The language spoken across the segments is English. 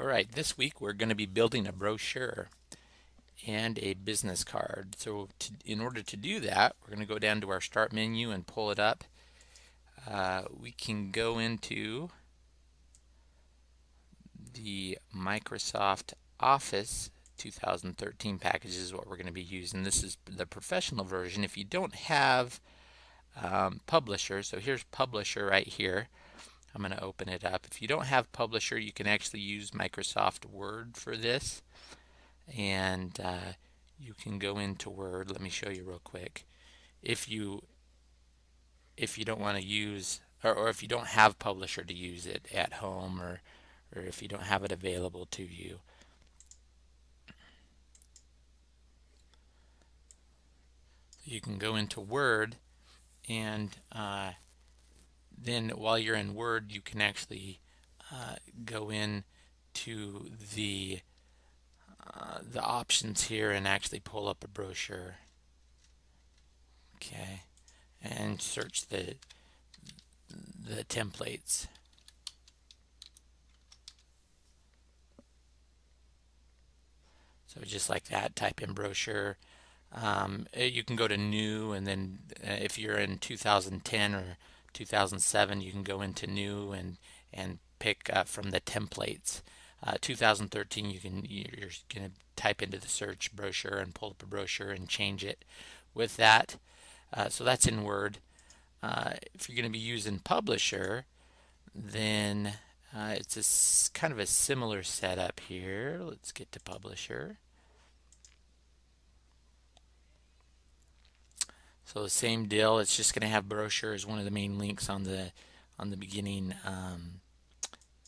All right, this week we're going to be building a brochure and a business card. So to, in order to do that, we're going to go down to our start menu and pull it up. Uh, we can go into the Microsoft Office 2013 package is what we're going to be using. This is the professional version. If you don't have um, Publisher, so here's Publisher right here. I'm going to open it up. If you don't have Publisher, you can actually use Microsoft Word for this. And uh, you can go into Word. Let me show you real quick. If you if you don't want to use or, or if you don't have Publisher to use it at home or or if you don't have it available to you. You can go into Word and uh, then while you're in Word, you can actually uh, go in to the uh, the options here and actually pull up a brochure. Okay, and search the the templates. So just like that, type in brochure. Um, you can go to new and then uh, if you're in 2010 or 2007 you can go into new and and pick uh, from the templates. Uh, 2013 you can you're going to type into the search brochure and pull up a brochure and change it with that. Uh, so that's in Word. Uh, if you're going to be using publisher then uh, it's a kind of a similar setup here. Let's get to publisher So the same deal. It's just going to have brochure as one of the main links on the on the beginning um,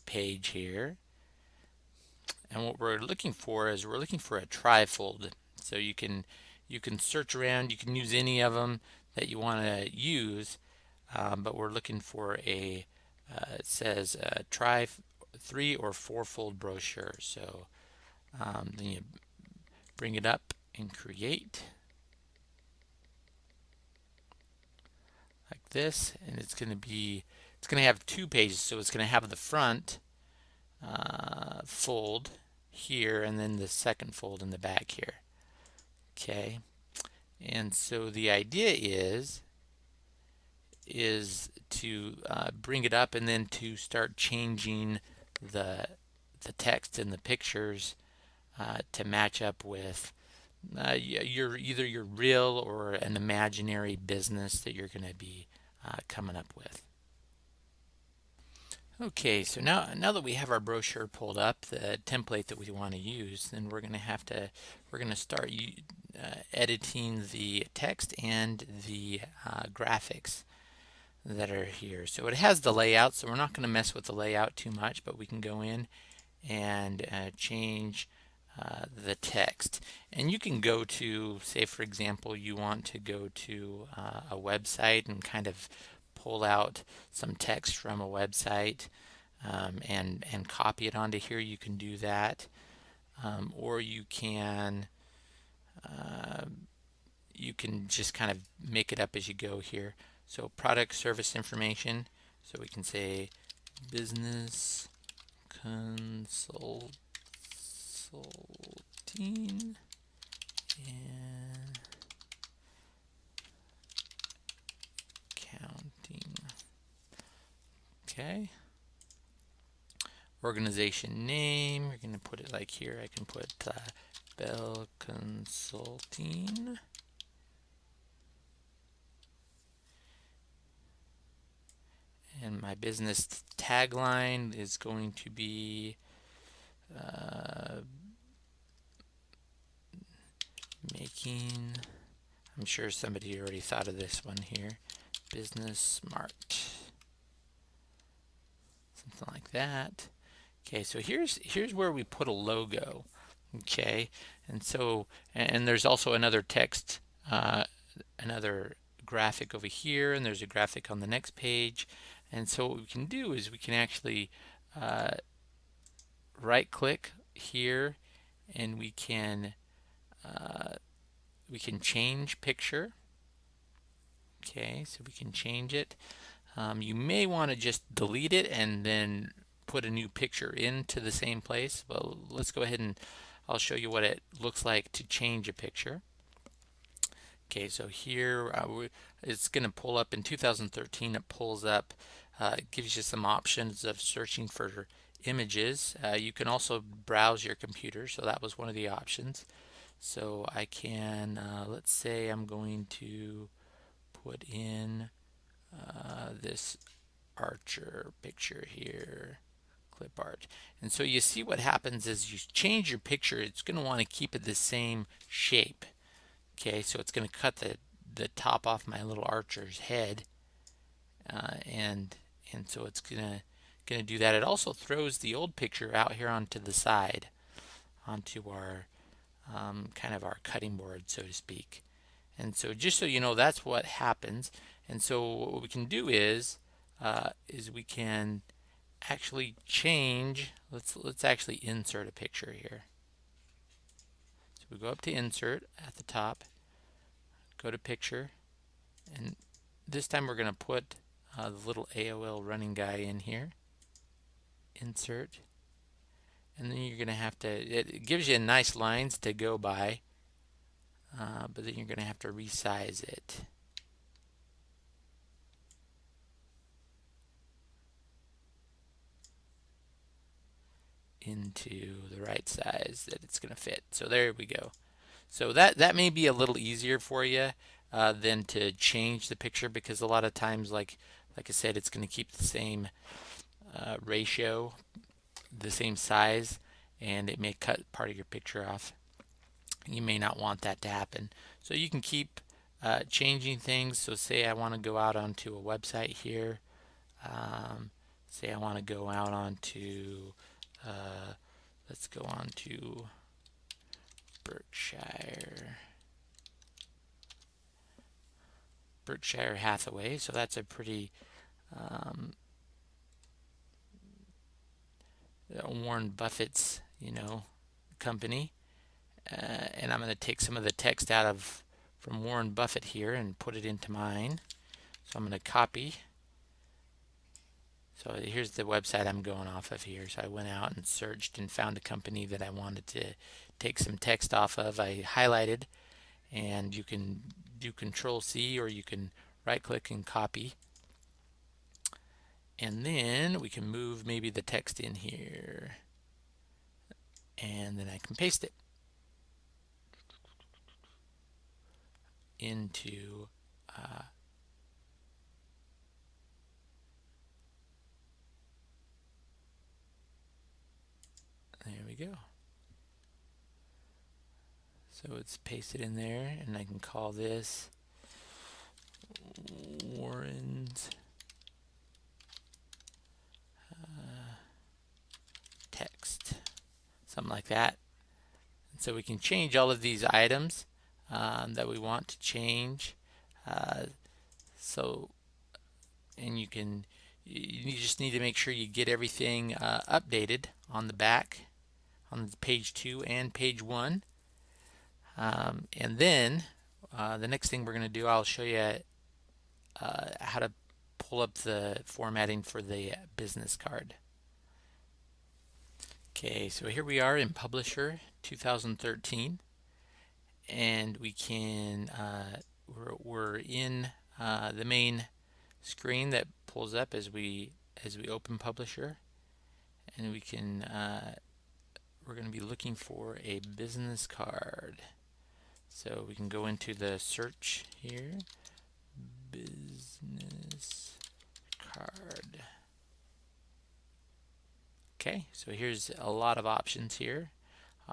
page here. And what we're looking for is we're looking for a trifold. So you can you can search around. You can use any of them that you want to use, um, but we're looking for a uh, it says a tri three or four fold brochure. So um, then you bring it up and create. This and it's going to be it's going to have two pages. So it's going to have the front uh, fold here and then the second fold in the back here. Okay? And so the idea is is to uh, bring it up and then to start changing the the text and the pictures uh, to match up with uh, your either your real or an imaginary business that you're going to be uh, coming up with. Okay, so now now that we have our brochure pulled up, the template that we want to use, then we're going to have to we're going to start uh, editing the text and the uh, graphics that are here. So it has the layout, so we're not going to mess with the layout too much, but we can go in and uh, change uh, the text. And you can go to, say for example, you want to go to uh, a website and kind of pull out some text from a website um, and, and copy it onto here, you can do that. Um, or you can uh, you can just kind of make it up as you go here. So product service information. So we can say business consult consulting and counting. Okay. Organization name, you're going to put it like here. I can put uh, Bell Consulting. And my business tagline is going to be uh, making, I'm sure somebody already thought of this one here, business smart. Something like that. Okay, so here's here's where we put a logo. Okay, and so and there's also another text, uh, another graphic over here, and there's a graphic on the next page. And so what we can do is we can actually uh, right click here and we can uh, we can change picture okay so we can change it um, you may want to just delete it and then put a new picture into the same place. Well, let's go ahead and I'll show you what it looks like to change a picture. Okay, so here uh, it's going to pull up in 2013. It pulls up, uh, it gives you some options of searching for images. Uh, you can also browse your computer, so that was one of the options. So I can, uh, let's say I'm going to put in uh, this Archer picture here clip art. And so you see what happens is you change your picture it's going to want to keep it the same shape okay? So it's going to cut the the top off my little archer's head uh, and and so it's gonna gonna do that. It also throws the old picture out here onto the side onto our um, kind of our cutting board so to speak. And so just so you know that's what happens. And so what we can do is uh, is we can actually change let's let's actually insert a picture here. So we go up to insert at the top go to picture and this time we're going to put uh, the little AOL running guy in here. Insert and then you're going to have to it gives you nice lines to go by uh, but then you're going to have to resize it into the right size that it's going to fit. So there we go. So that, that may be a little easier for you uh, than to change the picture because a lot of times, like, like I said, it's going to keep the same uh, ratio, the same size, and it may cut part of your picture off. You may not want that to happen. So you can keep uh, changing things. So say I want to go out onto a website here. Um, say I want to go out onto uh, let's go on to Berkshire. Berkshire Hathaway, so that's a pretty um, Warren Buffett's, you know, company. Uh, and I'm going to take some of the text out of from Warren Buffett here and put it into mine. So I'm going to copy so here's the website I'm going off of here. So I went out and searched and found a company that I wanted to take some text off of. I highlighted and you can do control C or you can right click and copy. And then we can move maybe the text in here and then I can paste it into uh, we go. So it's pasted in there, and I can call this Warren's uh, text, something like that. And so we can change all of these items um, that we want to change. Uh, so, and you can, you just need to make sure you get everything uh, updated on the back on page 2 and page 1. Um, and then uh, the next thing we're going to do, I'll show you uh, how to pull up the formatting for the business card. Okay, so here we are in Publisher 2013 and we can, uh, we're, we're, in uh, the main screen that pulls up as we as we open Publisher and we can uh, we're going to be looking for a business card. So we can go into the search here, business card. Okay, so here's a lot of options here.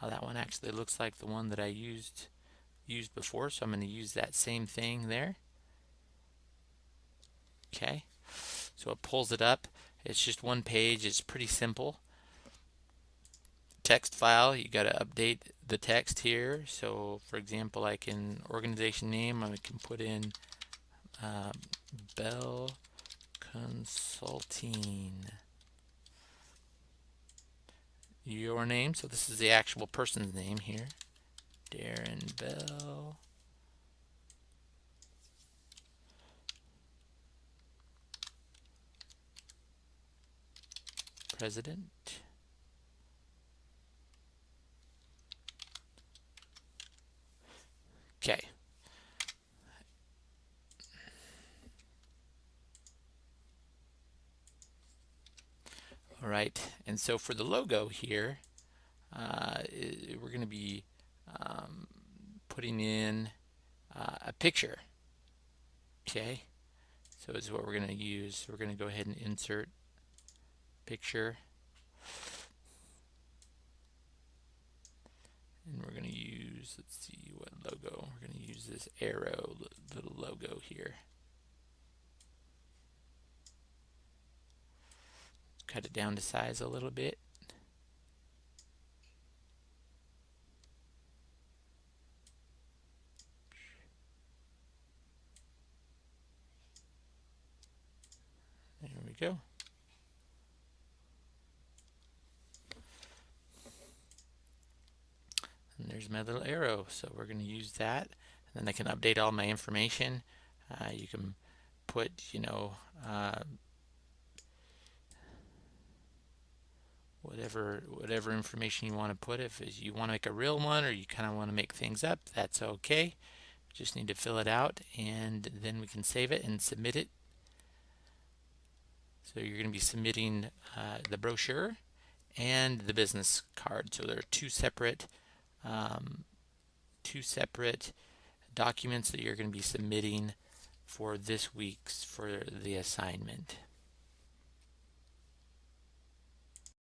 Uh, that one actually looks like the one that I used used before, so I'm going to use that same thing there. Okay, so it pulls it up. It's just one page. It's pretty simple text file, you got to update the text here. So, for example, like in organization name, I can put in uh, Bell Consulting. Your name, so this is the actual person's name here. Darren Bell. president. Okay. All right, so for the logo here, uh, we're going to be um, putting in uh, a picture. Okay, so is what we're going to use. We're going to go ahead and insert picture. And we're going to use, let's see what logo. We're going to use this arrow little logo here. Cut it down to size a little bit. There we go. And there's my little arrow. So we're going to use that. And then I can update all my information. Uh, you can put, you know, uh, whatever whatever information you want to put. If you want to make a real one or you kind of want to make things up, that's okay. Just need to fill it out and then we can save it and submit it. So you're going to be submitting uh, the brochure and the business card. So there are two separate um, two separate documents that you're going to be submitting for this week's for the assignment.